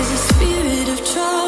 is a spirit of trust.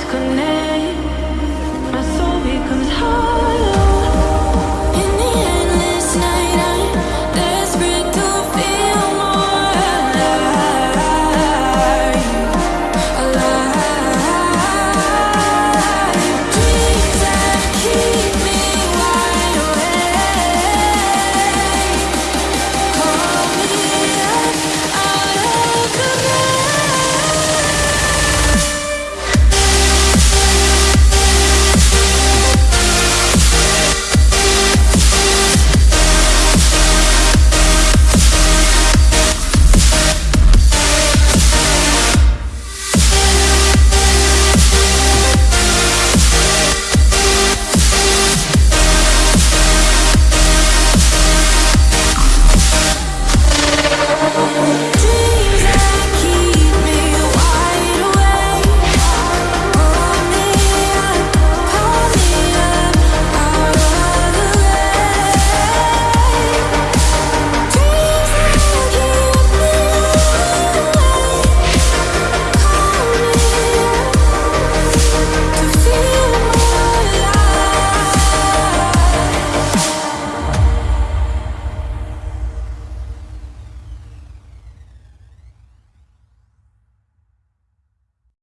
disconnect.